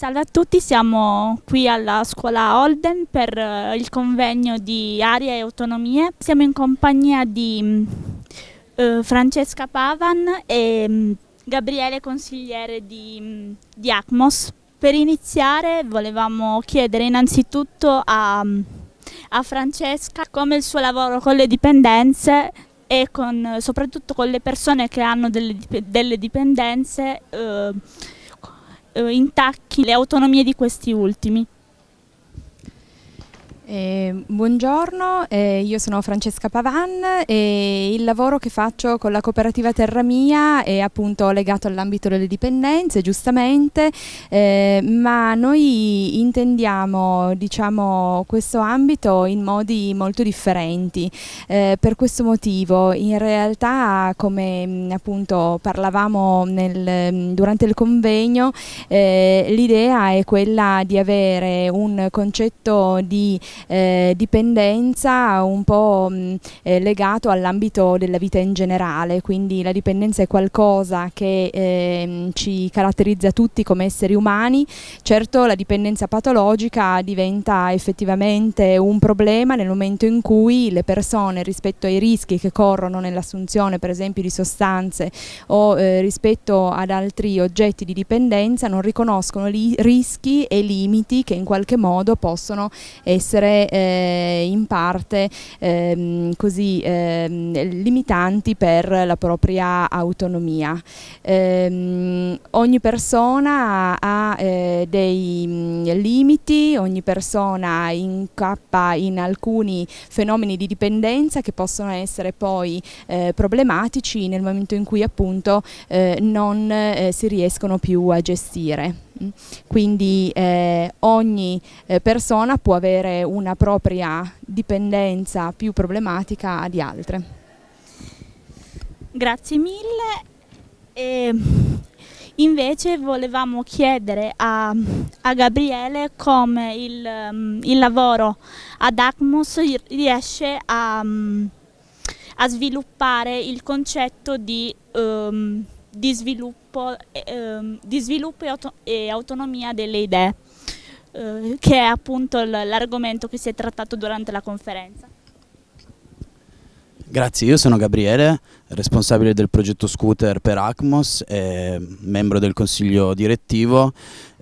Salve a tutti, siamo qui alla scuola Holden per uh, il convegno di Aria e Autonomie. Siamo in compagnia di uh, Francesca Pavan e um, Gabriele, consigliere di, um, di, ACMOS. Per iniziare volevamo chiedere innanzitutto a, a Francesca come il suo lavoro con le dipendenze e con, soprattutto con le persone che hanno delle, delle dipendenze uh, eh, intacchi le autonomie di questi ultimi. Eh, buongiorno, eh, io sono Francesca Pavan e il lavoro che faccio con la cooperativa Terra Mia è appunto legato all'ambito delle dipendenze, giustamente, eh, ma noi intendiamo diciamo, questo ambito in modi molto differenti. Eh, per questo motivo, in realtà, come mm, appunto parlavamo nel, mm, durante il convegno, eh, l'idea è quella di avere un concetto di eh, dipendenza un po' mh, eh, legato all'ambito della vita in generale, quindi la dipendenza è qualcosa che eh, ci caratterizza tutti come esseri umani, certo la dipendenza patologica diventa effettivamente un problema nel momento in cui le persone rispetto ai rischi che corrono nell'assunzione per esempio di sostanze o eh, rispetto ad altri oggetti di dipendenza non riconoscono rischi e limiti che in qualche modo possono essere essere eh, in parte ehm, così ehm, limitanti per la propria autonomia. Ehm, ogni persona ha eh, dei mm, limiti, ogni persona incappa in alcuni fenomeni di dipendenza che possono essere poi eh, problematici nel momento in cui appunto eh, non eh, si riescono più a gestire. Quindi eh, ogni persona può avere una propria dipendenza più problematica di altre. Grazie mille. E invece volevamo chiedere a, a Gabriele come il, um, il, lavoro ad ACMOS riesce a, um, a sviluppare il concetto di um, di sviluppo, eh, di sviluppo e, auto e, autonomia delle idee, eh, che è appunto l'argomento che si è trattato durante la conferenza. Grazie, io sono Gabriele, responsabile del progetto Scooter per ACMOS e membro del consiglio direttivo.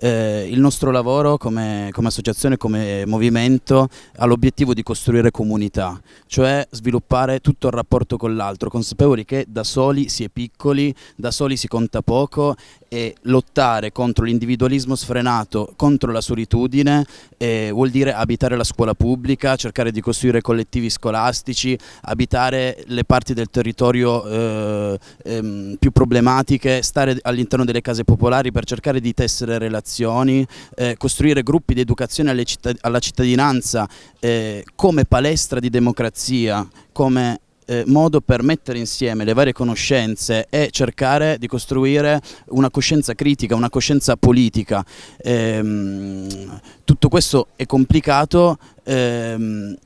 Eh, il nostro lavoro come, come associazione, come movimento ha l'obiettivo di costruire comunità, cioè sviluppare tutto il rapporto con l'altro, consapevoli che da soli si è piccoli, da soli si conta poco e lottare contro l'individualismo sfrenato, contro la solitudine, eh, vuol dire abitare la scuola pubblica, cercare di costruire collettivi scolastici, abitare le parti del territorio eh, ehm, più problematiche, stare all'interno delle case popolari per cercare di tessere relazioni eh, costruire gruppi di educazione cittad alla cittadinanza eh, come palestra di democrazia, come eh, modo per mettere insieme le varie conoscenze e cercare di costruire una coscienza critica, una coscienza politica. Ehm, tutto questo è complicato ehm,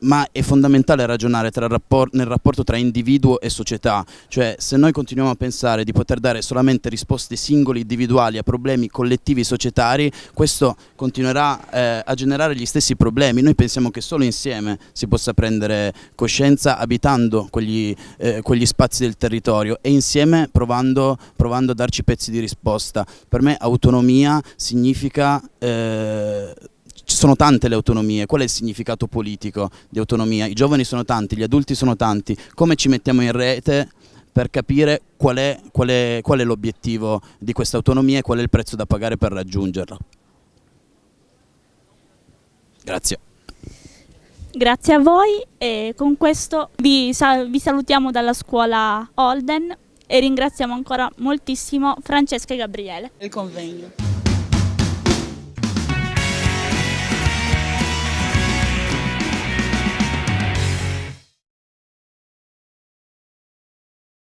ma è fondamentale ragionare rapport nel rapporto tra individuo e società, cioè se noi continuiamo a pensare di poter dare solamente risposte singole individuali a problemi collettivi societari, questo continuerà eh, a generare gli stessi problemi, noi pensiamo che solo insieme si possa prendere coscienza abitando quegli, eh, quegli spazi del territorio e insieme provando, provando, a darci pezzi di risposta. Per me autonomia significa... Eh, ci sono tante le autonomie, qual è il significato politico di autonomia? I giovani sono tanti, gli adulti sono tanti, come ci mettiamo in rete per capire qual è, è, è l'obiettivo di questa autonomia e qual è il prezzo da pagare per raggiungerla? Grazie. Grazie a voi e con questo vi, vi salutiamo dalla scuola Holden e ringraziamo ancora moltissimo Francesca e Gabriele. Il convegno.